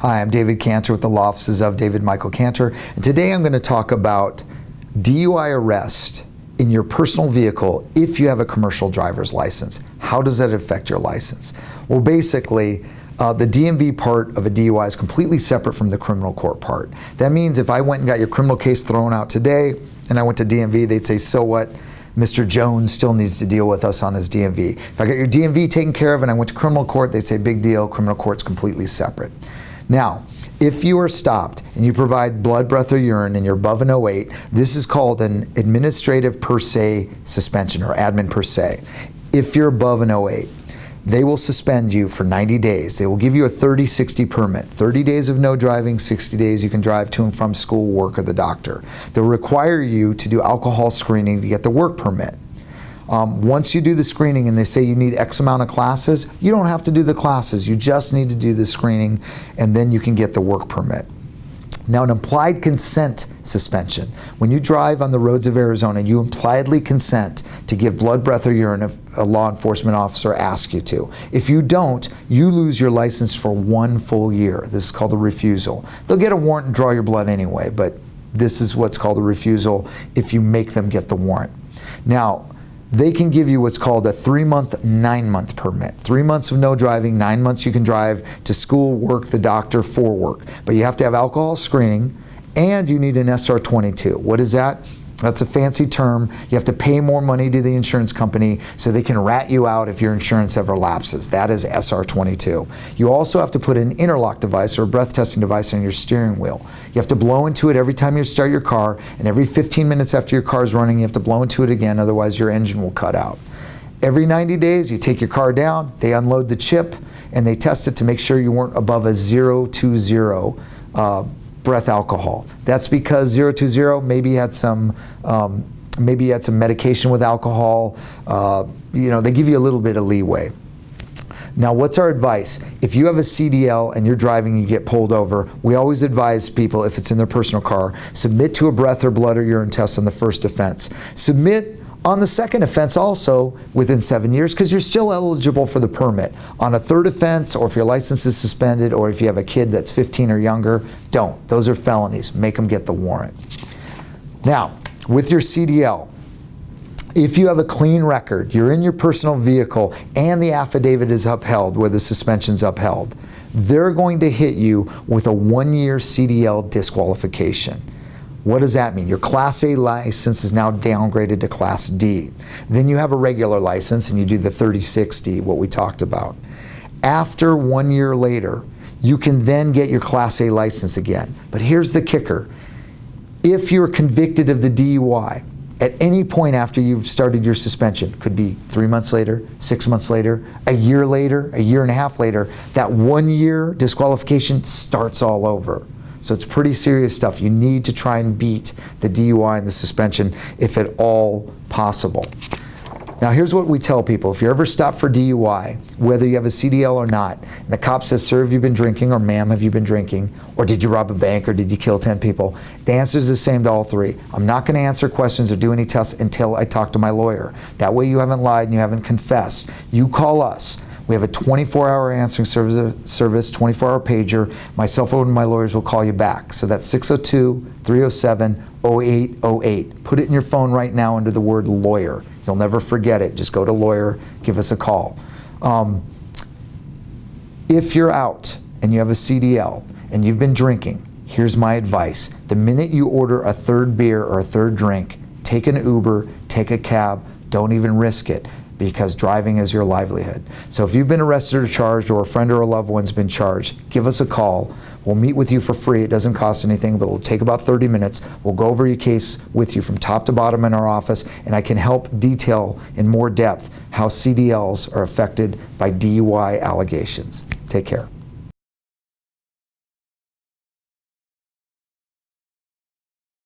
Hi, I'm David Cantor with the law offices of David Michael Cantor, and today I'm going to talk about DUI arrest in your personal vehicle if you have a commercial driver's license. How does that affect your license? Well, basically, uh, the DMV part of a DUI is completely separate from the criminal court part. That means if I went and got your criminal case thrown out today and I went to DMV, they'd say, so what? Mr. Jones still needs to deal with us on his DMV. If I got your DMV taken care of and I went to criminal court, they'd say, big deal, criminal court's completely separate. Now, if you are stopped and you provide blood, breath, or urine and you're above an 08, this is called an administrative per se suspension or admin per se. If you're above an 08, they will suspend you for 90 days. They will give you a 30-60 permit. 30 days of no driving, 60 days you can drive to and from school, work, or the doctor. They'll require you to do alcohol screening to get the work permit. Um, once you do the screening and they say you need X amount of classes, you don't have to do the classes. You just need to do the screening and then you can get the work permit. Now, an implied consent suspension. When you drive on the roads of Arizona, you impliedly consent to give blood, breath, or urine if a law enforcement officer asks you to. If you don't, you lose your license for one full year. This is called a refusal. They'll get a warrant and draw your blood anyway, but this is what's called a refusal if you make them get the warrant. Now, they can give you what's called a three month, nine month permit. Three months of no driving, nine months you can drive to school, work, the doctor, for work. But you have to have alcohol screening and you need an SR22. What is that? That's a fancy term. You have to pay more money to the insurance company so they can rat you out if your insurance ever lapses. That is SR22. You also have to put an interlock device or a breath testing device on your steering wheel. You have to blow into it every time you start your car, and every 15 minutes after your car is running, you have to blow into it again, otherwise your engine will cut out. Every 90 days, you take your car down, they unload the chip, and they test it to make sure you weren't above a 020 uh, breath alcohol. That's because 020 maybe had some um, maybe you had some medication with alcohol. Uh, you know, they give you a little bit of leeway. Now, what's our advice? If you have a CDL and you're driving and you get pulled over, we always advise people, if it's in their personal car, submit to a breath or blood or urine test on the first offense. Submit on the second offense also within seven years because you're still eligible for the permit. On a third offense or if your license is suspended or if you have a kid that's 15 or younger, don't. Those are felonies. Make them get the warrant. Now, with your CDL, if you have a clean record, you're in your personal vehicle and the affidavit is upheld where the suspension's upheld, they're going to hit you with a one-year CDL disqualification. What does that mean? Your Class A license is now downgraded to Class D. Then you have a regular license and you do the 3060, what we talked about. After one year later, you can then get your Class A license again. But here's the kicker. If you're convicted of the DUI, at any point after you've started your suspension, could be three months later, six months later, a year later, a year and a half later, that one year disqualification starts all over. So it's pretty serious stuff. You need to try and beat the DUI and the suspension if at all possible. Now here's what we tell people. If you're ever stopped for DUI, whether you have a CDL or not, and the cop says, sir, have you been drinking, or ma'am, have you been drinking, or did you rob a bank, or did you kill 10 people, the answer is the same to all three. I'm not going to answer questions or do any tests until I talk to my lawyer. That way you haven't lied and you haven't confessed. You call us. We have a 24-hour answering service, 24-hour pager. My cell phone and my lawyers will call you back. So that's 602-307-0808. Put it in your phone right now under the word lawyer. You'll never forget it. Just go to lawyer, give us a call. Um, if you're out and you have a CDL and you've been drinking, here's my advice. The minute you order a third beer or a third drink, take an Uber, take a cab, don't even risk it because driving is your livelihood. So if you've been arrested or charged or a friend or a loved one's been charged, give us a call. We'll meet with you for free. It doesn't cost anything, but it'll take about 30 minutes. We'll go over your case with you from top to bottom in our office, and I can help detail in more depth how CDLs are affected by DUI allegations. Take care.